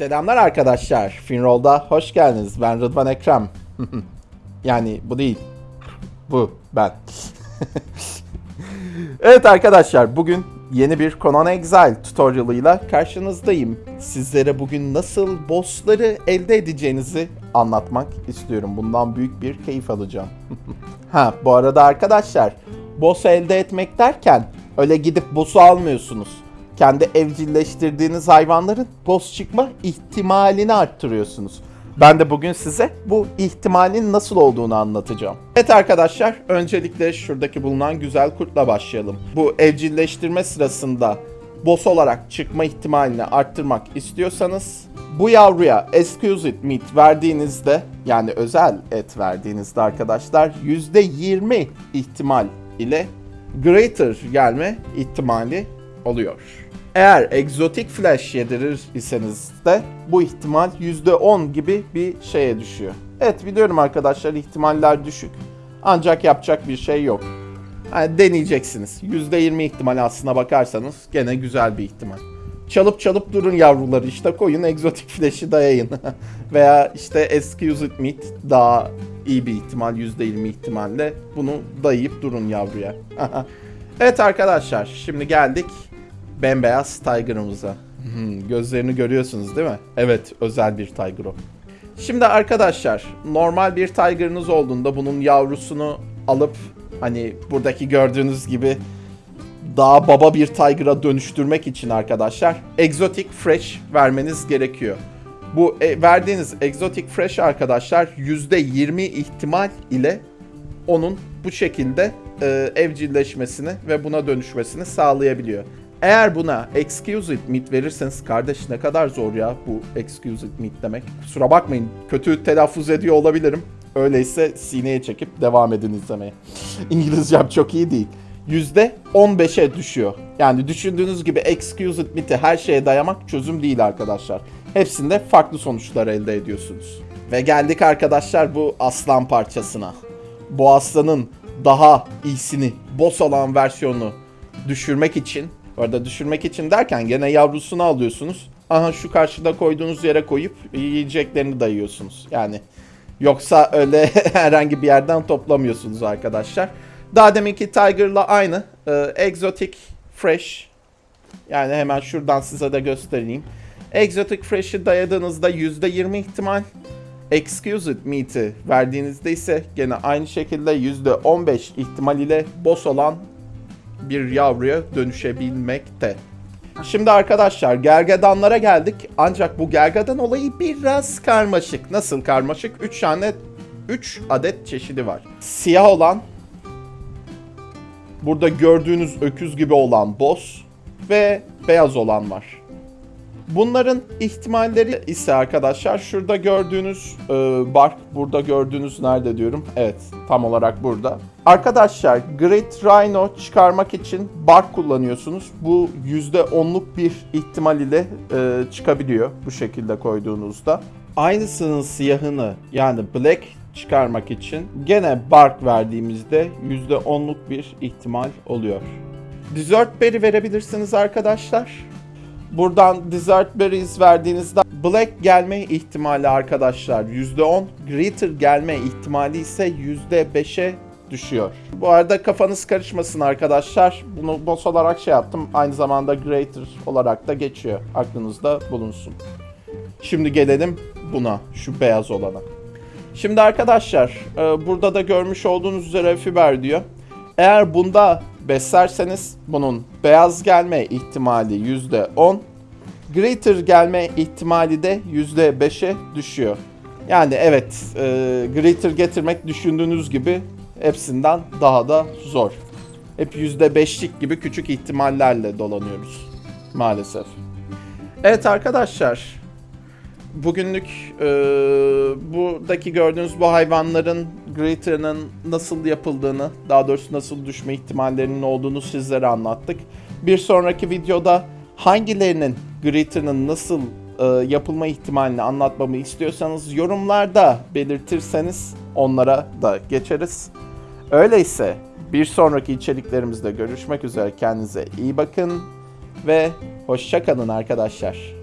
Selamlar arkadaşlar. Finroll'da hoş geldiniz. Ben Rıdvan Ekrem. yani bu değil. Bu ben. evet arkadaşlar bugün yeni bir Conan Exile tutorialıyla karşınızdayım. Sizlere bugün nasıl bossları elde edeceğinizi anlatmak istiyorum. Bundan büyük bir keyif alacağım. ha bu arada arkadaşlar boss elde etmek derken öyle gidip boss'u almıyorsunuz kendi evcilleştirdiğiniz hayvanların boss çıkma ihtimalini arttırıyorsunuz. Ben de bugün size bu ihtimalin nasıl olduğunu anlatacağım. Evet arkadaşlar, öncelikle şuradaki bulunan güzel kurtla başlayalım. Bu evcilleştirme sırasında boss olarak çıkma ihtimalini arttırmak istiyorsanız bu yavruya exquisite meat verdiğinizde yani özel et verdiğinizde arkadaşlar %20 ihtimal ile greater gelme ihtimali oluyor. Eğer egzotik flash yedirir iseniz de bu ihtimal %10 gibi bir şeye düşüyor. Evet biliyorum arkadaşlar ihtimaller düşük. Ancak yapacak bir şey yok. Yani deneyeceksiniz. %20 ihtimal aslına bakarsanız gene güzel bir ihtimal. Çalıp çalıp durun yavruları işte koyun egzotik flash'i dayayın. Veya işte excused meat daha iyi bir ihtimal %20 ihtimalle bunu dayayıp durun yavruya. evet arkadaşlar şimdi geldik bembeyaz Tiger'ımıza. Hmm, gözlerini görüyorsunuz değil mi? Evet, özel bir Tiger o. Şimdi arkadaşlar, normal bir Tiger'ınız olduğunda bunun yavrusunu alıp hani buradaki gördüğünüz gibi daha baba bir Tiger'a dönüştürmek için arkadaşlar Exotic Fresh vermeniz gerekiyor. Bu e, verdiğiniz Exotic Fresh arkadaşlar %20 ihtimal ile onun bu şekilde e, evcilleşmesini ve buna dönüşmesini sağlayabiliyor. Eğer buna excused meat verirseniz kardeş ne kadar zor ya bu excused meat demek. Kusura bakmayın kötü telaffuz ediyor olabilirim. Öyleyse sineye çekip devam edin izlemeye. İngilizcem çok iyi değil. %15'e düşüyor. Yani düşündüğünüz gibi excused meat'i her şeye dayamak çözüm değil arkadaşlar. Hepsinde farklı sonuçlar elde ediyorsunuz. Ve geldik arkadaşlar bu aslan parçasına. Bu aslanın daha iyisini, boss olan versiyonunu düşürmek için bu arada düşürmek için derken gene yavrusunu alıyorsunuz. Aha şu karşıda koyduğunuz yere koyup yiyeceklerini dayıyorsunuz. Yani yoksa öyle herhangi bir yerden toplamıyorsunuz arkadaşlar. Daha deminki Tiger'la aynı. Ee, exotic Fresh. Yani hemen şuradan size de göstereyim. Exotic Fresh'i dayadığınızda %20 ihtimal. Excused Meat'i verdiğinizde ise gene aynı şekilde %15 ihtimal ile boss olan bir yavruya dönüşebilmekte. Şimdi arkadaşlar gergedanlara geldik. Ancak bu gergedan olayı biraz karmaşık. Nasıl karmaşık? 3 tane 3 adet çeşidi var. Siyah olan burada gördüğünüz öküz gibi olan boss ve beyaz olan var. Bunların ihtimalleri ise arkadaşlar şurada gördüğünüz e, bark, burada gördüğünüz nerede diyorum? Evet, tam olarak burada. Arkadaşlar Great Rhino çıkarmak için bark kullanıyorsunuz. Bu %10'luk bir ihtimal ile e, çıkabiliyor bu şekilde koyduğunuzda. Aynısının siyahını yani black çıkarmak için gene bark verdiğimizde %10'luk bir ihtimal oluyor. Dessert berry verebilirsiniz arkadaşlar. Buradan Desert Berries verdiğinizde Black gelme ihtimali arkadaşlar %10. Greater gelme ihtimali ise %5'e düşüyor. Bu arada kafanız karışmasın arkadaşlar. Bunu boss olarak şey yaptım. Aynı zamanda Greater olarak da geçiyor. Aklınızda bulunsun. Şimdi gelelim buna. Şu beyaz olana. Şimdi arkadaşlar e, burada da görmüş olduğunuz üzere fiber diyor. Eğer bunda beslerseniz bunun beyaz gelme ihtimali %10, greater gelme ihtimali de %5'e düşüyor. Yani evet e, greater getirmek düşündüğünüz gibi hepsinden daha da zor. Hep %5'lik gibi küçük ihtimallerle dolanıyoruz maalesef. Evet arkadaşlar bugünlük e, buradaki gördüğünüz bu hayvanların Greater'ın nasıl yapıldığını, daha doğrusu nasıl düşme ihtimallerinin olduğunu sizlere anlattık. Bir sonraki videoda hangilerinin Greater'ın nasıl e, yapılma ihtimalini anlatmamı istiyorsanız yorumlarda belirtirseniz onlara da geçeriz. Öyleyse bir sonraki içeriklerimizde görüşmek üzere. Kendinize iyi bakın ve hoşçakalın arkadaşlar.